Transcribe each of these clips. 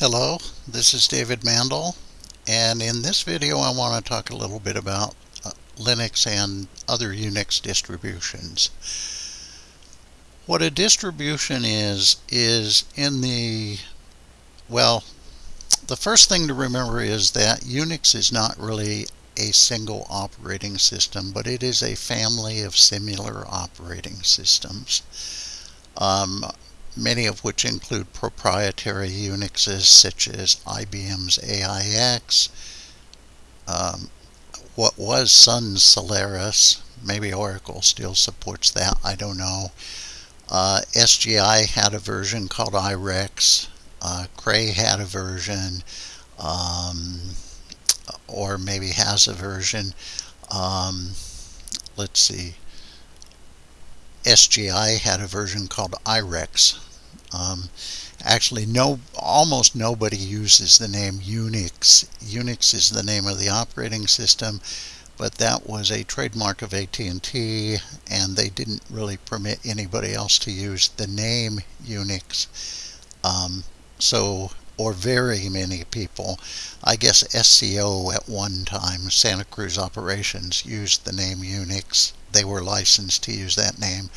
Hello, this is David Mandel and in this video I want to talk a little bit about uh, Linux and other Unix distributions. What a distribution is, is in the, well, the first thing to remember is that Unix is not really a single operating system, but it is a family of similar operating systems. Um, many of which include proprietary Unixes such as IBM's AIX, um, what was Sun Solaris, maybe Oracle still supports that, I don't know. Uh, SGI had a version called IRIX, uh, Cray had a version, um, or maybe has a version. Um, let's see. SGI had a version called IRIX. Um, actually, no, almost nobody uses the name Unix. Unix is the name of the operating system, but that was a trademark of AT&T, and they didn't really permit anybody else to use the name Unix. Um, so, or very many people. I guess SCO at one time, Santa Cruz Operations, used the name Unix. They were licensed to use that name,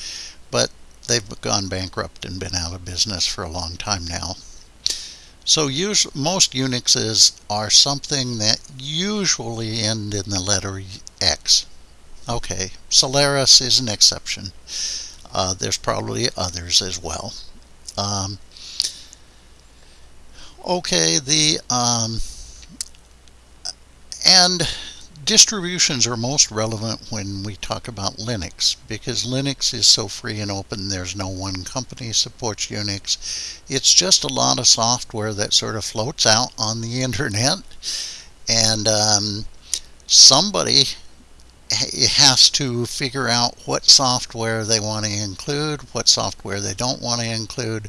but they've gone bankrupt and been out of business for a long time now. So use, most Unixes are something that usually end in the letter X. Okay, Solaris is an exception. Uh, there's probably others as well. Um, okay, the um, and distributions are most relevant when we talk about Linux because Linux is so free and open there's no one company supports Unix. It's just a lot of software that sort of floats out on the internet and um, somebody has to figure out what software they want to include what software they don't want to include.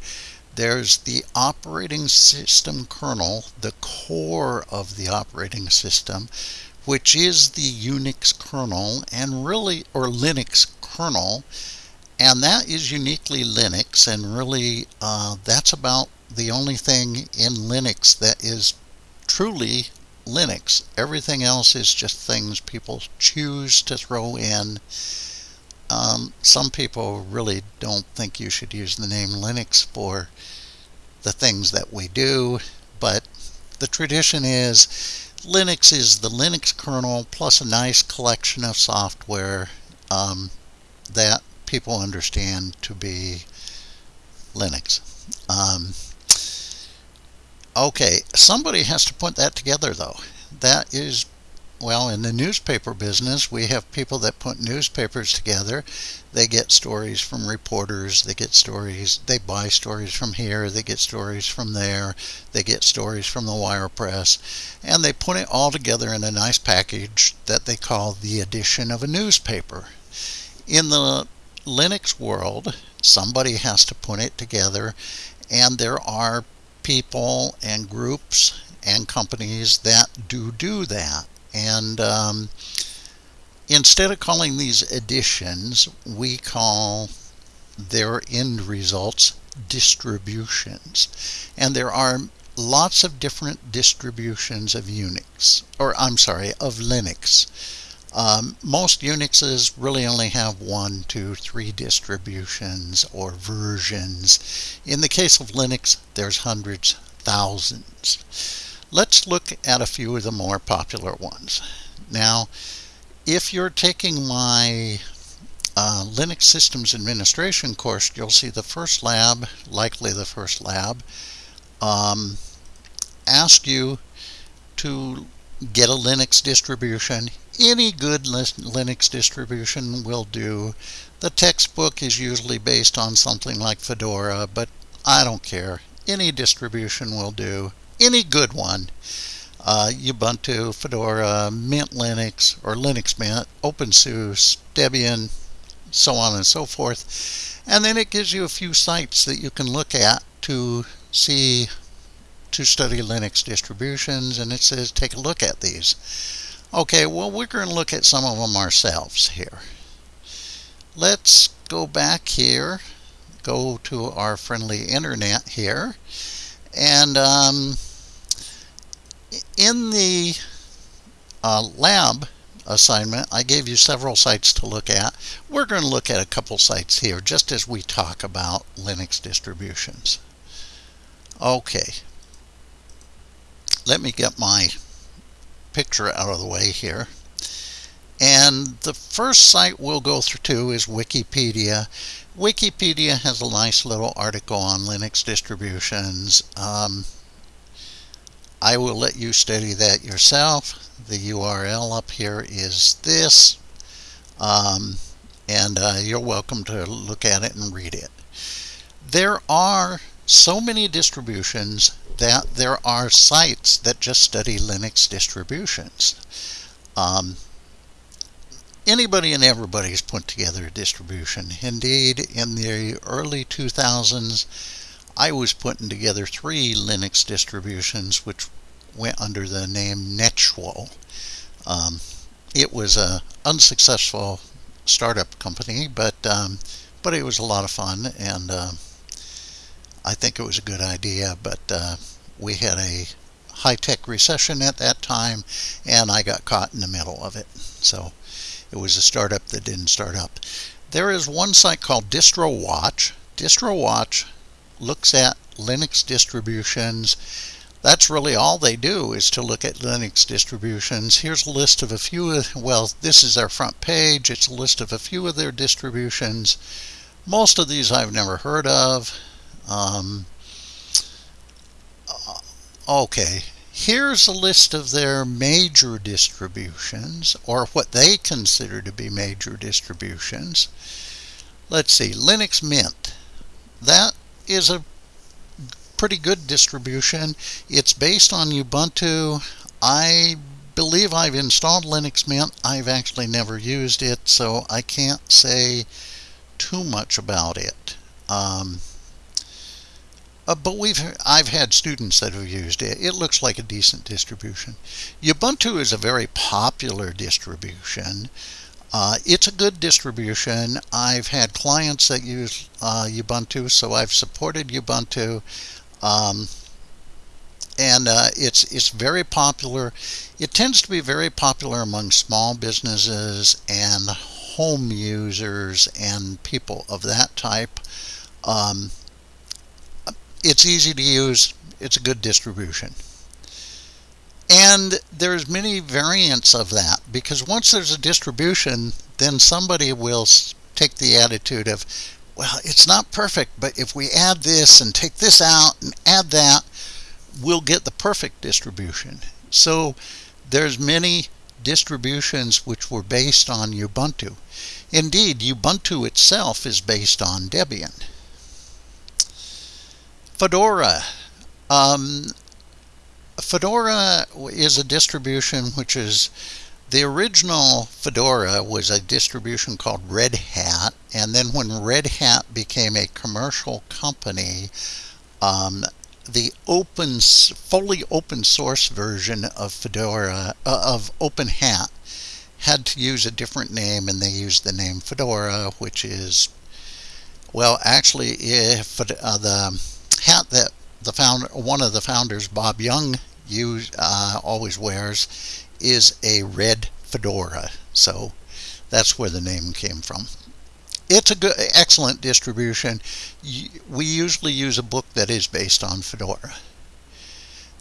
There's the operating system kernel the core of the operating system which is the Unix kernel and really, or Linux kernel, and that is uniquely Linux, and really uh, that's about the only thing in Linux that is truly Linux. Everything else is just things people choose to throw in. Um, some people really don't think you should use the name Linux for the things that we do, but the tradition is Linux is the Linux kernel plus a nice collection of software um, that people understand to be Linux. Um, okay, somebody has to put that together though. That is well, in the newspaper business, we have people that put newspapers together. They get stories from reporters, they get stories, they buy stories from here, they get stories from there, they get stories from the wire press, and they put it all together in a nice package that they call the edition of a newspaper. In the Linux world, somebody has to put it together, and there are people and groups and companies that do do that. And um, instead of calling these additions, we call their end results distributions. And there are lots of different distributions of Unix, or I'm sorry, of Linux. Um, most Unixes really only have one, two, three distributions or versions. In the case of Linux, there's hundreds, thousands. Let's look at a few of the more popular ones. Now, if you're taking my uh, Linux Systems Administration course, you'll see the first lab, likely the first lab, um, ask you to get a Linux distribution. Any good Linux distribution will do. The textbook is usually based on something like Fedora, but I don't care. Any distribution will do any good one. Uh, Ubuntu, Fedora, Mint Linux, or Linux Mint, OpenSUSE, Debian, so on and so forth. And then it gives you a few sites that you can look at to see, to study Linux distributions, and it says take a look at these. Okay, well, we're going to look at some of them ourselves here. Let's go back here, go to our friendly internet here, And um, in the uh, lab assignment, I gave you several sites to look at. We're going to look at a couple sites here just as we talk about Linux distributions. Okay, let me get my picture out of the way here. And the first site we'll go through to is Wikipedia. Wikipedia has a nice little article on Linux distributions. Um, I will let you study that yourself. The URL up here is this. Um, and uh, you're welcome to look at it and read it. There are so many distributions that there are sites that just study Linux distributions. Um, anybody and everybody's put together a distribution. Indeed, in the early 2000s, I was putting together three Linux distributions which went under the name Netschwal. Um, it was a unsuccessful startup company, but um, but it was a lot of fun, and uh, I think it was a good idea. But uh, we had a high-tech recession at that time, and I got caught in the middle of it. So it was a startup that didn't start up. There is one site called DistroWatch. DistroWatch looks at Linux distributions. That's really all they do is to look at Linux distributions. Here's a list of a few, of, well, this is their front page. It's a list of a few of their distributions. Most of these I've never heard of. Um, uh, okay, here's a list of their major distributions, or what they consider to be major distributions. Let's see, Linux Mint. That is a pretty good distribution. It's based on Ubuntu. I believe I've installed Linux Mint. I've actually never used it, so I can't say too much about it. Um, uh, but we've I've had students that have used it. It looks like a decent distribution. Ubuntu is a very popular distribution. Uh, it's a good distribution. I've had clients that use uh, Ubuntu, so I've supported Ubuntu. Um, and uh, it's it's very popular. It tends to be very popular among small businesses and home users and people of that type. Um, it's easy to use. It's a good distribution. And there's many variants of that because once there's a distribution, then somebody will take the attitude of, well, it's not perfect, but if we add this and take this out and add that, we'll get the perfect distribution. So there's many distributions which were based on Ubuntu. Indeed, Ubuntu itself is based on Debian. Fedora. Um, Fedora is a distribution which is the original Fedora was a distribution called Red Hat, and then when Red Hat became a commercial company, um, the open, fully open source version of Fedora uh, of Open Hat had to use a different name, and they used the name Fedora, which is well, actually, if uh, the hat that the founder, one of the founders, Bob Young, use, uh, always wears is a red fedora. So that's where the name came from. It's a good, excellent distribution. We usually use a book that is based on Fedora.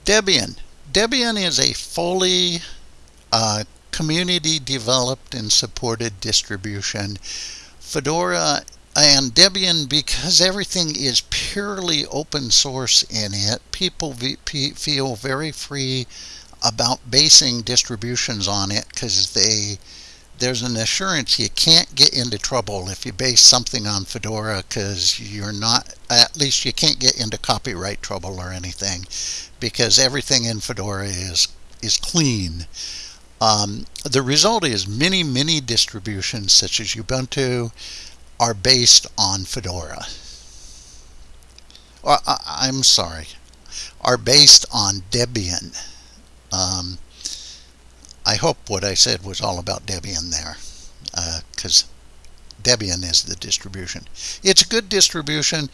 Debian. Debian is a fully uh, community developed and supported distribution. Fedora and Debian, because everything is purely open source in it, people feel very free about basing distributions on it because they there's an assurance you can't get into trouble if you base something on Fedora because you're not at least you can't get into copyright trouble or anything because everything in Fedora is is clean. Um, the result is many many distributions such as Ubuntu are based on Fedora. Or, I'm sorry, are based on Debian. Um, I hope what I said was all about Debian there, because uh, Debian is the distribution. It's a good distribution.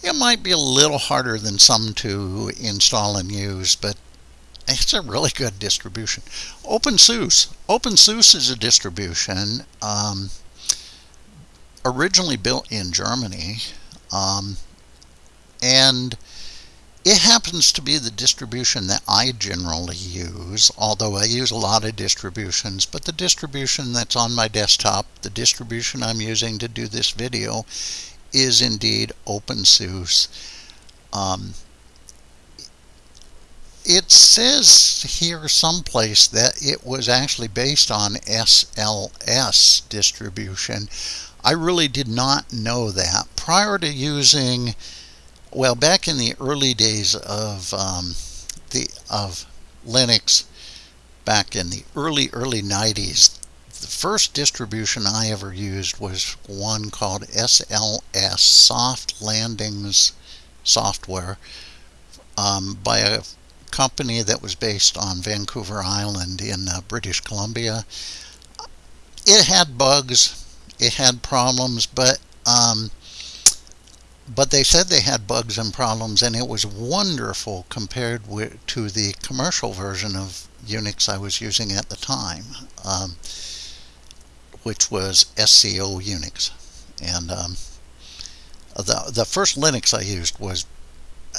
It might be a little harder than some to install and use, but it's a really good distribution. OpenSUSE. OpenSUSE is a distribution um, originally built in Germany, um, and it happens to be the distribution that I generally use, although I use a lot of distributions, but the distribution that's on my desktop, the distribution I'm using to do this video, is indeed OpenSUSE. Um, it says here someplace that it was actually based on SLS distribution. I really did not know that. Prior to using, well, back in the early days of um, the of Linux, back in the early early 90s, the first distribution I ever used was one called SLS, Soft Landings Software, um, by a company that was based on Vancouver Island in uh, British Columbia. It had bugs, it had problems, but um, but they said they had bugs and problems, and it was wonderful compared with, to the commercial version of Unix I was using at the time. Um, which was SCO Unix. And um, the, the first Linux I used was,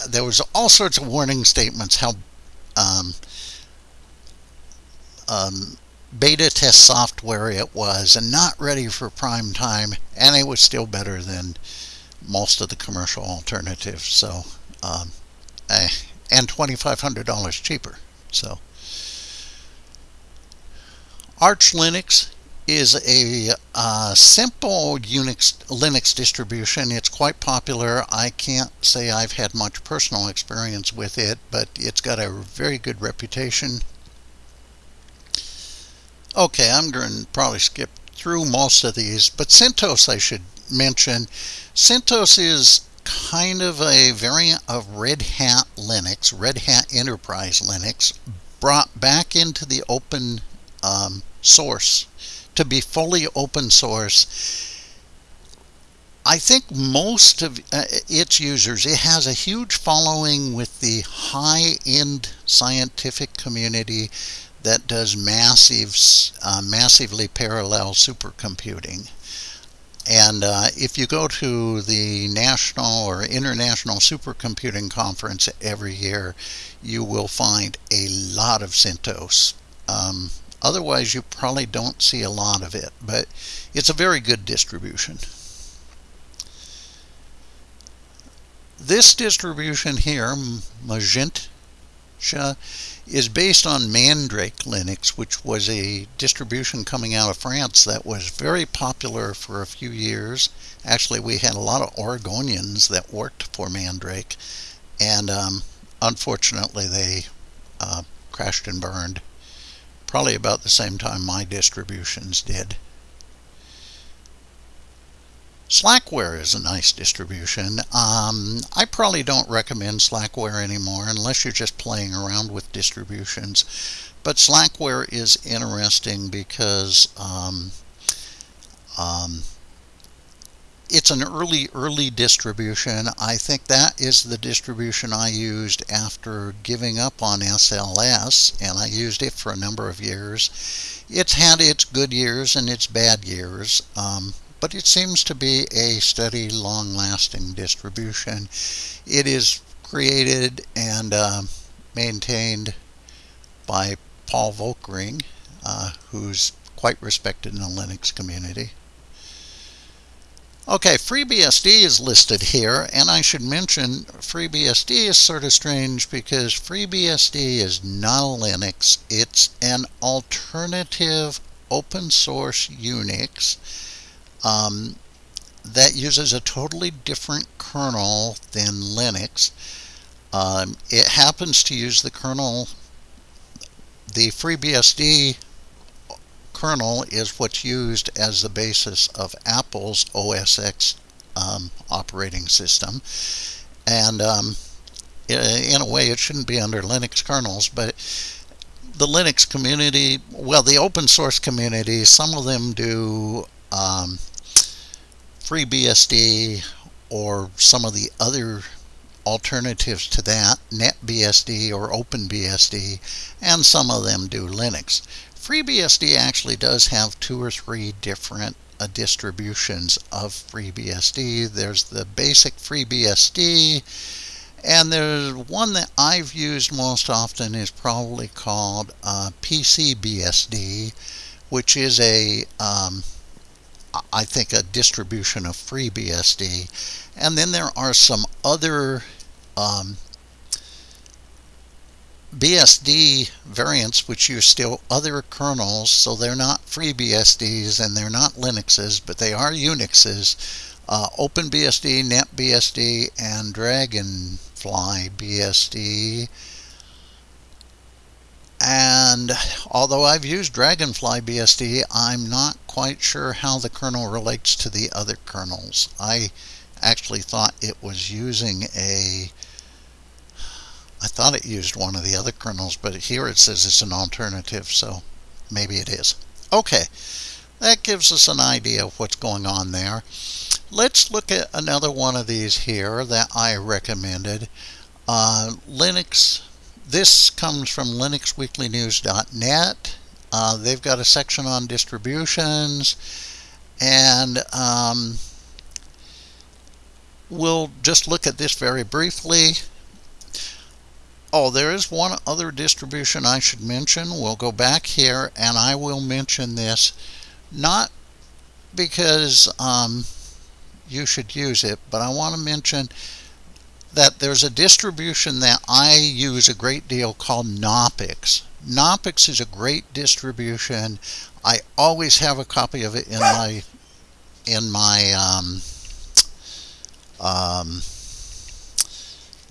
there was all sorts of warning statements how um, um, beta test software it was and not ready for prime time and it was still better than most of the commercial alternatives so um, eh, and $2,500 cheaper so Arch Linux is a uh, simple Unix Linux distribution. It's quite popular. I can't say I've had much personal experience with it, but it's got a very good reputation. Okay, I'm going to probably skip through most of these, but CentOS I should mention. CentOS is kind of a variant of Red Hat Linux, Red Hat Enterprise Linux, brought back into the open um, source to be fully open source. I think most of uh, its users, it has a huge following with the high-end scientific community that does massive, uh, massively parallel supercomputing. And uh, if you go to the national or international supercomputing conference every year, you will find a lot of CentOS. Um, Otherwise, you probably don't see a lot of it, but it's a very good distribution. This distribution here, Mageia, is based on Mandrake Linux, which was a distribution coming out of France that was very popular for a few years. Actually, we had a lot of Oregonians that worked for Mandrake, and um, unfortunately, they uh, crashed and burned probably about the same time my distributions did. Slackware is a nice distribution. Um, I probably don't recommend Slackware anymore unless you're just playing around with distributions. But Slackware is interesting because um, um, it's an early, early distribution. I think that is the distribution I used after giving up on SLS, and I used it for a number of years. It's had its good years and its bad years, um, but it seems to be a steady, long-lasting distribution. It is created and uh, maintained by Paul Volkerding, uh, who's quite respected in the Linux community. Okay, FreeBSD is listed here, and I should mention FreeBSD is sort of strange because FreeBSD is not a Linux. It's an alternative open source Unix um, that uses a totally different kernel than Linux. Um, it happens to use the kernel, the FreeBSD kernel is what's used as the basis of Apple's OS X um, operating system. And um, in a way, it shouldn't be under Linux kernels, but the Linux community, well, the open source community, some of them do um, FreeBSD or some of the other alternatives to that, NetBSD or OpenBSD, and some of them do Linux. FreeBSD actually does have two or three different uh, distributions of FreeBSD. There's the basic FreeBSD, and there's one that I've used most often is probably called uh, PCBSD, which is a um, I think a distribution of FreeBSD. And then there are some other um, BSD variants which use still other kernels, so they're not FreeBSDs and they're not Linuxes, but they are Unixes. Uh, OpenBSD, NetBSD, and Dragonfly BSD. And although I've used Dragonfly BSD, I'm not quite sure how the kernel relates to the other kernels. I actually thought it was using a I thought it used one of the other kernels, but here it says it's an alternative, so maybe it is. Okay, that gives us an idea of what's going on there. Let's look at another one of these here that I recommended. Uh, Linux, this comes from linuxweeklynews.net. Uh, they've got a section on distributions, and um, we'll just look at this very briefly. Oh, there is one other distribution I should mention. We'll go back here and I will mention this not because um, you should use it, but I want to mention that there's a distribution that I use a great deal called Knoppix. Knoppix is a great distribution. I always have a copy of it in my in my um, um,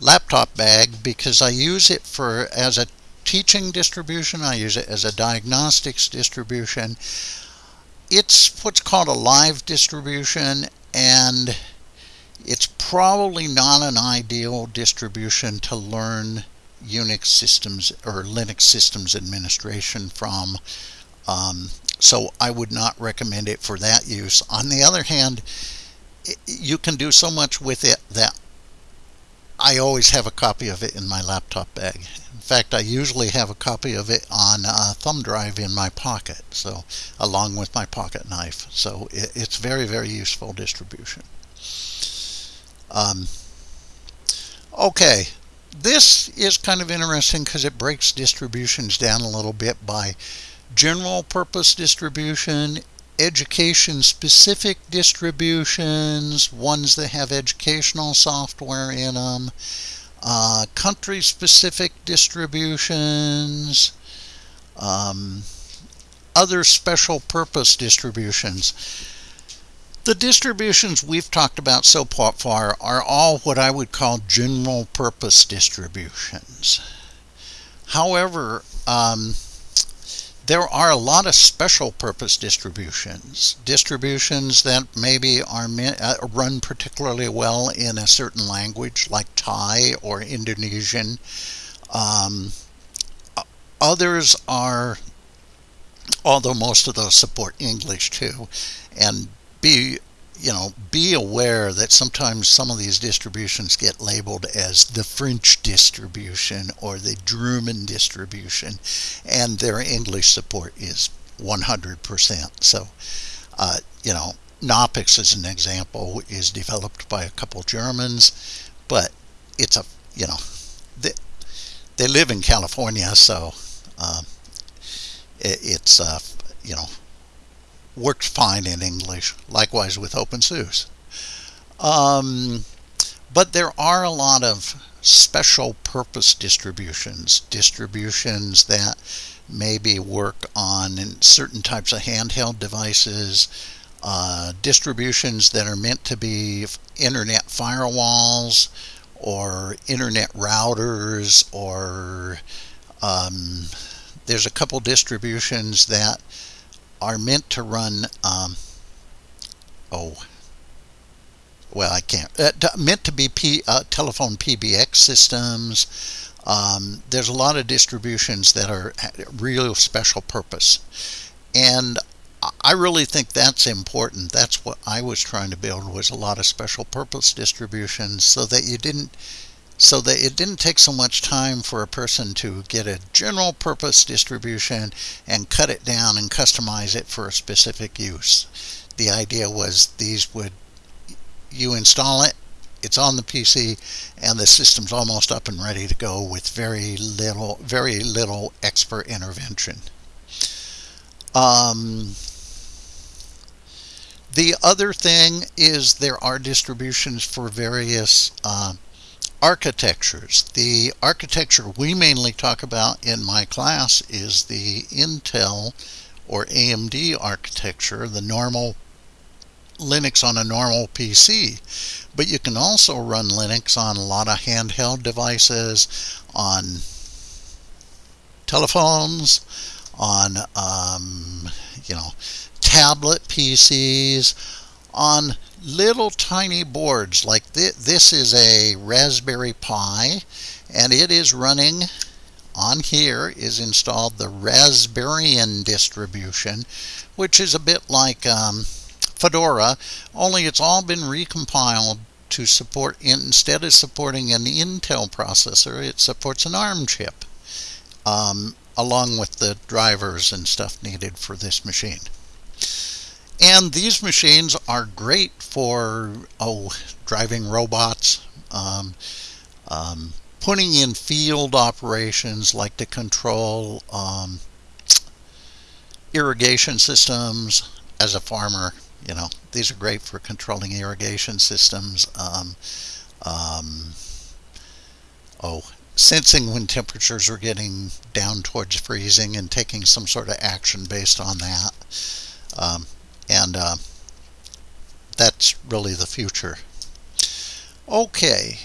laptop bag because I use it for as a teaching distribution. I use it as a diagnostics distribution. It's what's called a live distribution and it's probably not an ideal distribution to learn Unix systems or Linux systems administration from. Um, so I would not recommend it for that use. On the other hand, you can do so much with it that I always have a copy of it in my laptop bag. In fact, I usually have a copy of it on a thumb drive in my pocket, so along with my pocket knife. So it, it's very, very useful distribution. Um, okay, this is kind of interesting because it breaks distributions down a little bit by general purpose distribution education specific distributions, ones that have educational software in them, uh, country specific distributions, um, other special purpose distributions. The distributions we've talked about so far are all what I would call general purpose distributions. However, um, there are a lot of special purpose distributions. Distributions that maybe are uh, run particularly well in a certain language like Thai or Indonesian. Um, others are, although most of those support English too, and be you know, be aware that sometimes some of these distributions get labeled as the French distribution or the German distribution, and their English support is 100%. So, uh, you know, Knoppix, as an example, is developed by a couple Germans, but it's a, you know, they, they live in California, so uh, it, it's, uh, you know, works fine in English, likewise with OpenSUSE. Um, but there are a lot of special purpose distributions, distributions that maybe work on certain types of handheld devices, uh, distributions that are meant to be internet firewalls or internet routers or um, there's a couple distributions that are meant to run, um, oh, well, I can't, uh, meant to be P, uh, telephone PBX systems. Um, there's a lot of distributions that are real special purpose. And I really think that's important. That's what I was trying to build was a lot of special purpose distributions so that you didn't so that it didn't take so much time for a person to get a general purpose distribution and cut it down and customize it for a specific use. The idea was these would you install it it's on the PC and the system's almost up and ready to go with very little very little expert intervention. Um, the other thing is there are distributions for various uh, architectures. The architecture we mainly talk about in my class is the Intel or AMD architecture, the normal Linux on a normal PC. But you can also run Linux on a lot of handheld devices, on telephones, on um, you know tablet PCs, on little tiny boards like th this is a Raspberry Pi and it is running on here is installed the Raspberrian distribution which is a bit like um, Fedora only it's all been recompiled to support instead of supporting an Intel processor it supports an ARM chip um, along with the drivers and stuff needed for this machine. And these machines are great for oh, driving robots, um, um, putting in field operations like to control um, irrigation systems as a farmer. You know, these are great for controlling irrigation systems. Um, um, oh, sensing when temperatures are getting down towards freezing and taking some sort of action based on that. Um, and uh, that's really the future. Okay.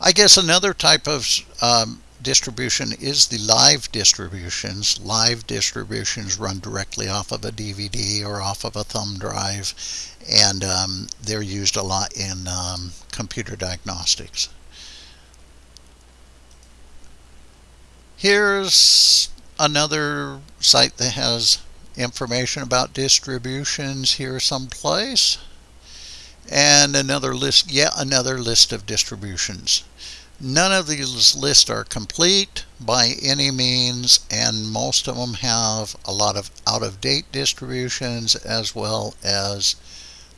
I guess another type of um, distribution is the live distributions. Live distributions run directly off of a DVD or off of a thumb drive and um, they're used a lot in um, computer diagnostics. Here's another site that has information about distributions here someplace and another list yet another list of distributions none of these lists are complete by any means and most of them have a lot of out-of-date distributions as well as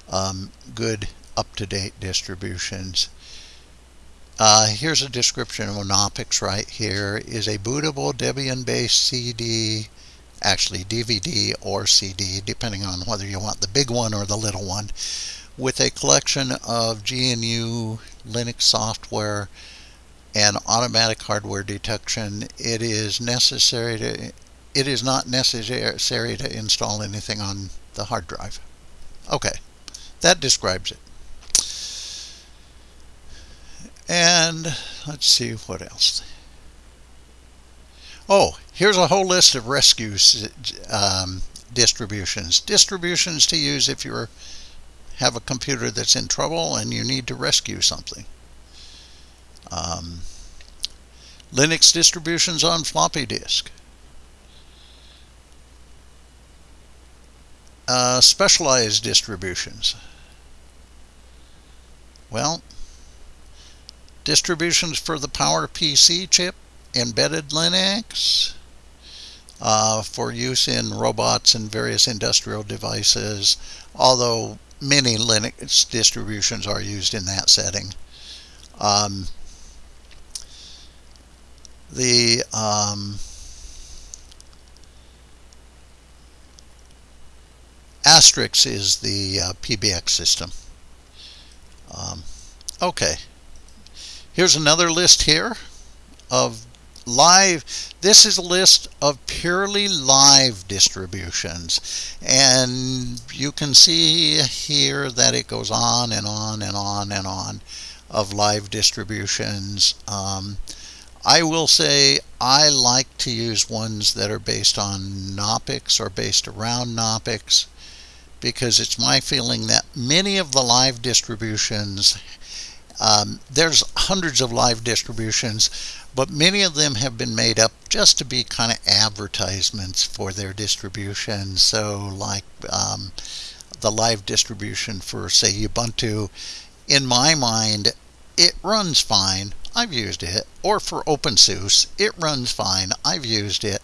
um, good up-to-date distributions. Uh, here's a description of Knoppix right here. Is a bootable Debian-based CD, actually DVD or CD, depending on whether you want the big one or the little one, with a collection of GNU Linux software and automatic hardware detection. It is necessary to it is not necessary to install anything on the hard drive. Okay. That describes it. And let's see what else. Oh, here's a whole list of rescue um, distributions. Distributions to use if you have a computer that's in trouble and you need to rescue something. Um, Linux distributions on floppy disk. Uh, specialized distributions. Well, distributions for the PowerPC chip, embedded Linux, uh, for use in robots and various industrial devices, although many Linux distributions are used in that setting. Um, the um, Asterisk is the uh, PBX system. Um, okay. Here's another list here of live. This is a list of purely live distributions. And you can see here that it goes on and on and on and on of live distributions. Um, I will say I like to use ones that are based on Knoppix or based around Knoppix because it's my feeling that many of the live distributions Um, there's hundreds of live distributions, but many of them have been made up just to be kind of advertisements for their distribution. So, like um, the live distribution for, say, Ubuntu, in my mind, it runs fine. I've used it. Or for OpenSUSE, it runs fine. I've used it.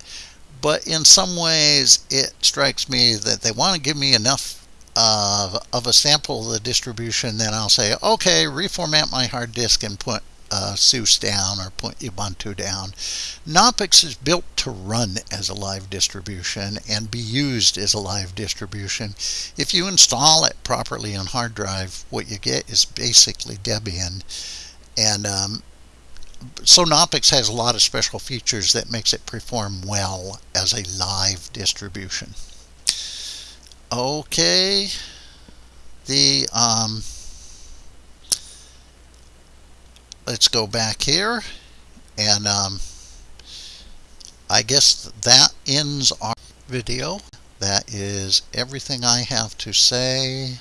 But in some ways, it strikes me that they want to give me enough uh, of a sample of the distribution, then I'll say, okay, reformat my hard disk and put uh, SUSE down or put Ubuntu down. Knoppix is built to run as a live distribution and be used as a live distribution. If you install it properly on hard drive, what you get is basically Debian. And um, so Knoppix has a lot of special features that makes it perform well as a live distribution. Okay, the um, let's go back here and um, I guess that ends our video. That is everything I have to say.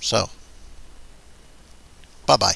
So, bye-bye.